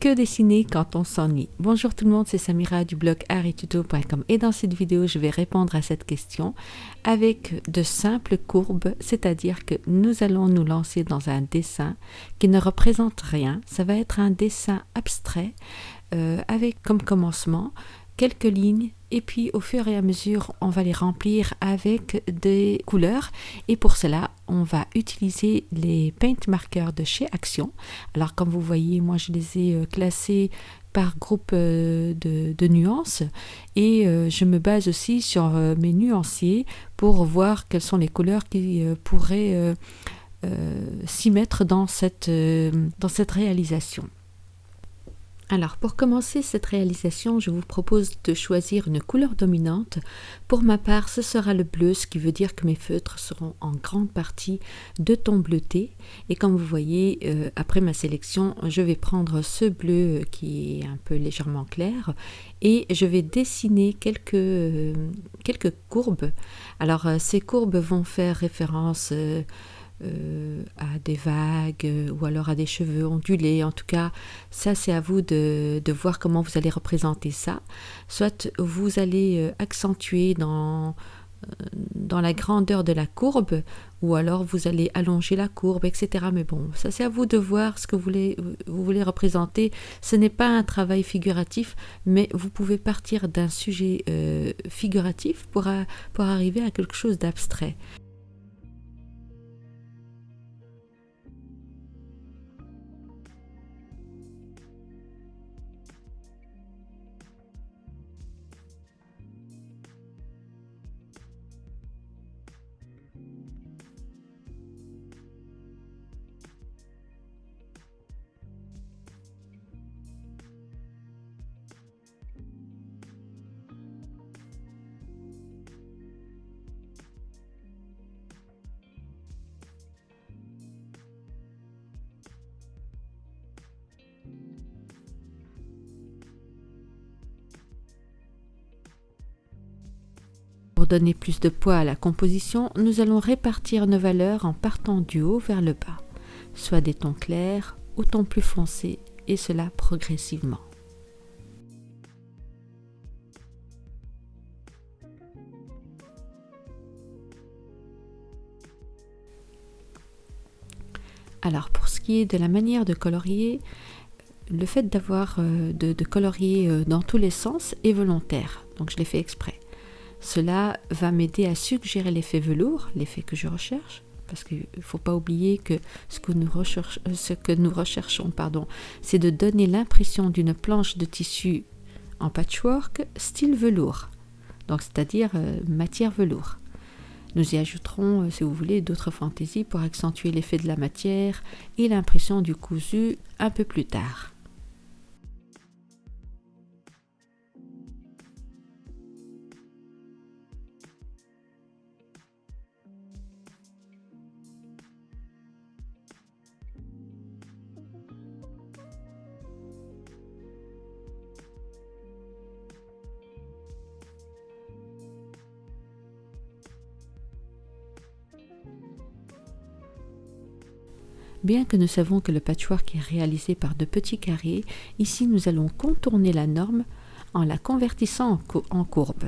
Que dessiner quand on s'ennuie Bonjour tout le monde, c'est Samira du blog arituto.com et dans cette vidéo, je vais répondre à cette question avec de simples courbes, c'est-à-dire que nous allons nous lancer dans un dessin qui ne représente rien. Ça va être un dessin abstrait euh, avec comme commencement quelques lignes et puis au fur et à mesure on va les remplir avec des couleurs. Et pour cela on va utiliser les paint markers de chez Action. Alors comme vous voyez moi je les ai euh, classés par groupe euh, de, nuances. Et euh, je me base aussi sur mes nuanciers pour voir quelles sont les couleurs qui pourraient s'y mettre dans cette, dans cette réalisation. Alors pour commencer cette réalisation, je vous propose de choisir une couleur dominante. Pour ma part, ce sera le bleu, ce qui veut dire que mes feutres seront en grande partie de ton bleuté. Et comme vous voyez, euh, après ma sélection, je vais prendre ce bleu qui est un peu légèrement clair et je vais dessiner quelques, euh, quelques courbes. Alors euh, ces courbes vont faire référence... Euh, à des vagues euh, ou alors à des cheveux ondulés. En tout cas, ça c'est à vous de, voir comment vous allez représenter ça. Soit vous allez euh, accentuer dans, la grandeur de la courbe ou alors vous allez allonger la courbe, etc. Mais bon, ça c'est à vous de voir ce que vous voulez, vous voulez représenter. Ce n'est pas un travail figuratif, mais vous pouvez partir d'un sujet figuratif pour, pour arriver à quelque chose d'abstrait. Donner plus de poids à la composition, nous allons répartir nos valeurs en partant du haut vers le bas, soit des tons clairs ou tons plus foncés, et cela progressivement. Alors pour ce qui est de la manière de colorier, le fait d'avoir euh, de, colorier euh, dans tous les sens est volontaire, donc je l'ai fait exprès. Cela va m'aider à suggérer l'effet velours, l'effet que je recherche, parce qu'il ne faut pas oublier que ce que nous, ce que nous recherchons, pardon, c'est de donner l'impression d'une planche de tissu en patchwork style velours, donc c'est-à-dire euh, matière velours. Nous y ajouterons, euh, si vous voulez, d'autres fantaisies pour accentuer l'effet de la matière et l'impression du cousu un peu plus tard. Bien que nous savons que le patchwork est réalisé par de petits carrés, ici nous allons contourner la norme en la convertissant en, courbe.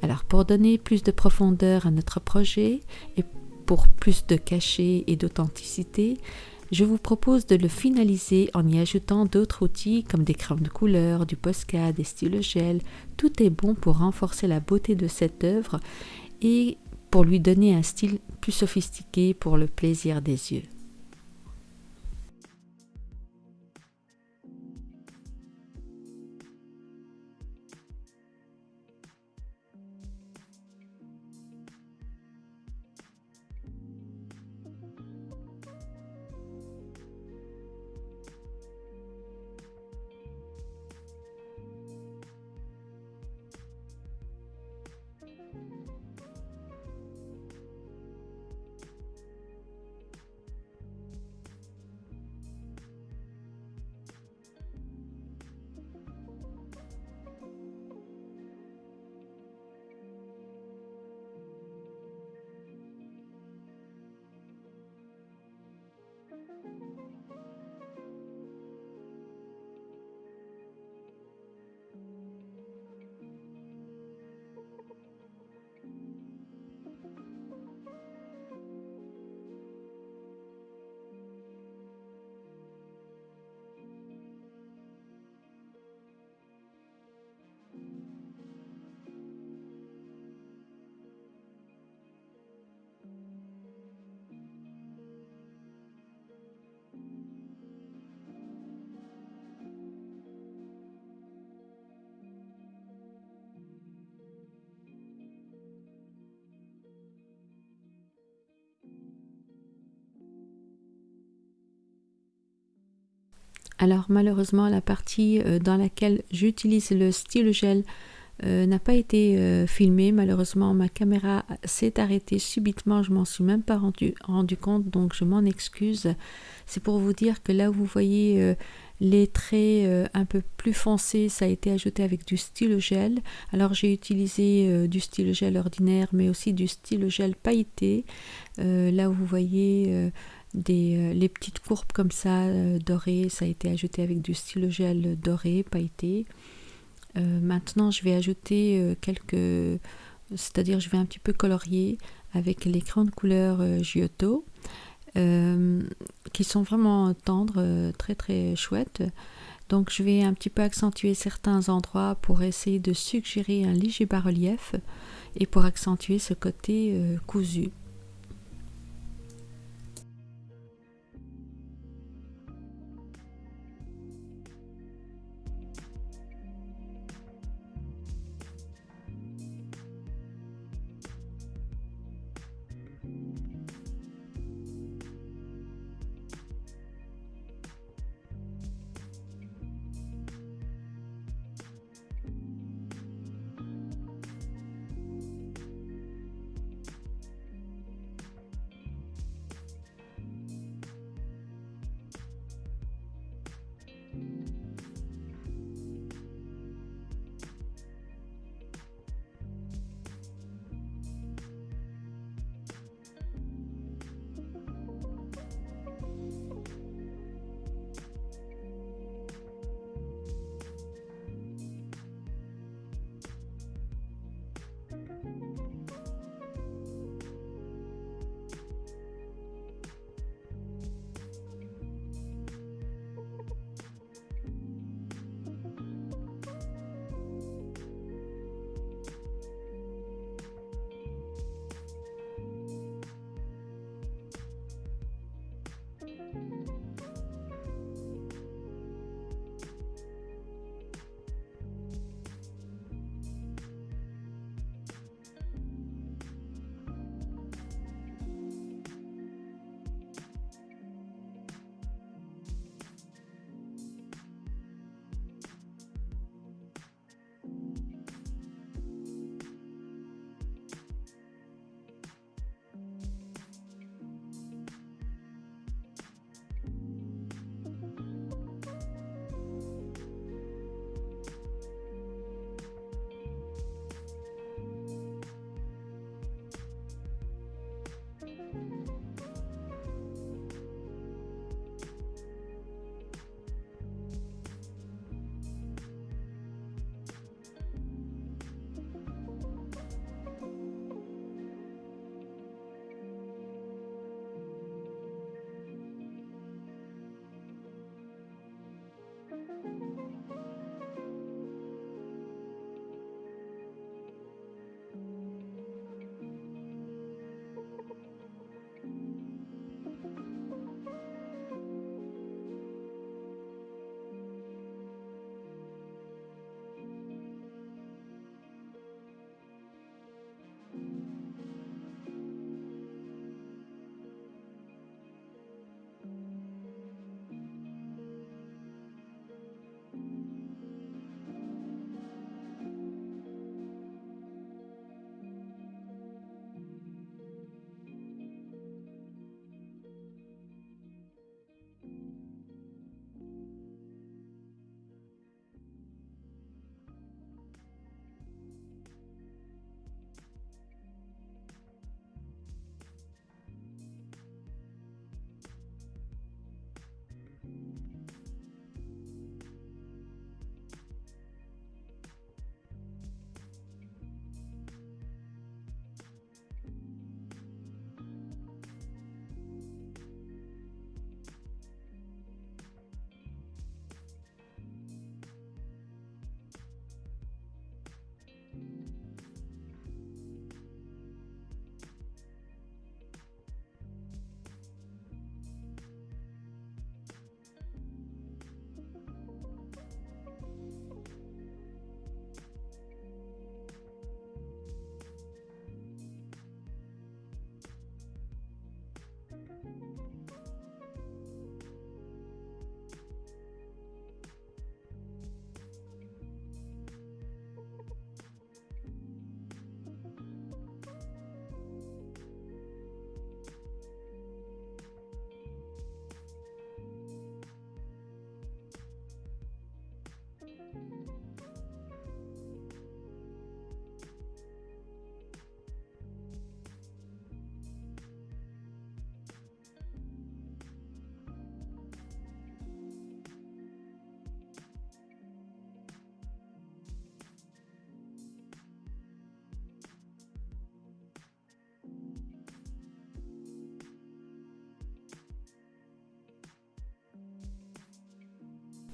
Alors pour donner plus de profondeur à notre projet et pour plus de cachet et d'authenticité, je vous propose de le finaliser en y ajoutant d'autres outils comme des crayons de couleur, du Posca, des stylos gel. Tout est bon pour renforcer la beauté de cette œuvre et pour lui donner un style plus sophistiqué pour le plaisir des yeux. Alors malheureusement la partie euh, dans laquelle j'utilise le stylo gel euh, n'a pas été euh, filmée. Malheureusement ma caméra s'est arrêtée subitement, je m'en suis même pas rendu, compte donc je m'en excuse. C'est pour vous dire que là où vous voyez les traits un peu plus foncés, ça a été ajouté avec du stylo gel. Alors j'ai utilisé du stylo gel ordinaire mais aussi du stylo gel pailleté. là où vous voyez euh, les petites courbes comme ça euh, dorées, ça a été ajouté avec du stylo gel doré, pailleté. Euh, maintenant, je vais ajouter quelques, c'est-à-dire je vais un petit peu colorier avec les crayons de couleur Giotto, qui sont vraiment tendres, très très chouettes. Donc je vais un petit peu accentuer certains endroits pour essayer de suggérer un léger bas-relief et pour accentuer ce côté cousu.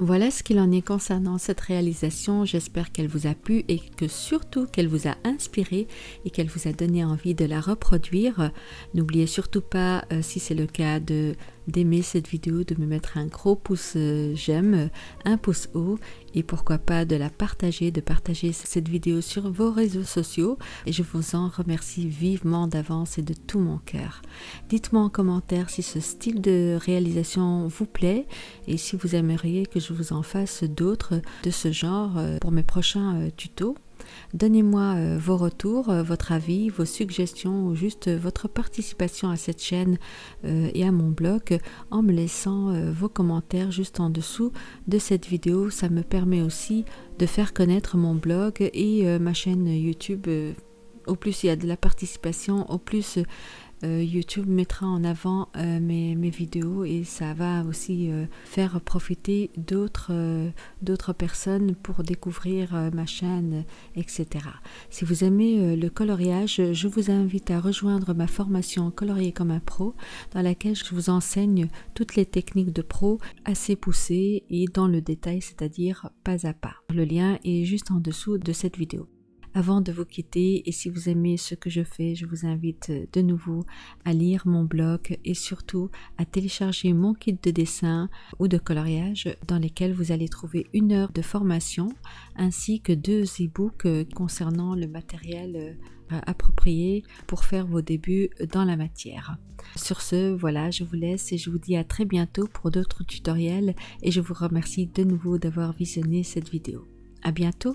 Voilà ce qu'il en est concernant cette réalisation. J'espère qu'elle vous a plu et que surtout qu'elle vous a inspiré et qu'elle vous a donné envie de la reproduire. N'oubliez surtout pas, euh, si c'est le cas, de d'aimer cette vidéo, de me mettre un gros pouce euh, j'aime, un pouce haut et pourquoi pas de la partager, de partager cette vidéo sur vos réseaux sociaux et je vous en remercie vivement d'avance et de tout mon cœur. Dites-moi en commentaire si ce style de réalisation vous plaît et si vous aimeriez que je vous en fasse d'autres de ce genre euh, pour mes prochains euh, tutos. Donnez-moi euh, vos retours, euh, votre avis, vos suggestions ou juste euh, votre participation à cette chaîne et à mon blog en me laissant vos commentaires juste en dessous de cette vidéo. Ça me permet aussi de faire connaître mon blog et ma chaîne YouTube. Au plus il y a de la participation, au plus euh, YouTube mettra en avant euh, mes, vidéos et ça va aussi euh, faire profiter d'autres d'autres personnes pour découvrir ma chaîne, etc. Si vous aimez le coloriage, je vous invite à rejoindre ma formation Colorier comme un pro dans laquelle je vous enseigne toutes les techniques de pro assez poussées et dans le détail, c'est-à-dire pas à pas. Le lien est juste en dessous de cette vidéo. Avant de vous quitter, et si vous aimez ce que je fais, je vous invite de nouveau à lire mon blog et surtout à télécharger mon kit de dessin ou de coloriage dans lesquels vous allez trouver une heure de formation ainsi que deux e-books concernant le matériel euh, approprié pour faire vos débuts dans la matière. Sur ce, voilà, je vous laisse et je vous dis à très bientôt pour d'autres tutoriels et je vous remercie de nouveau d'avoir visionné cette vidéo. À bientôt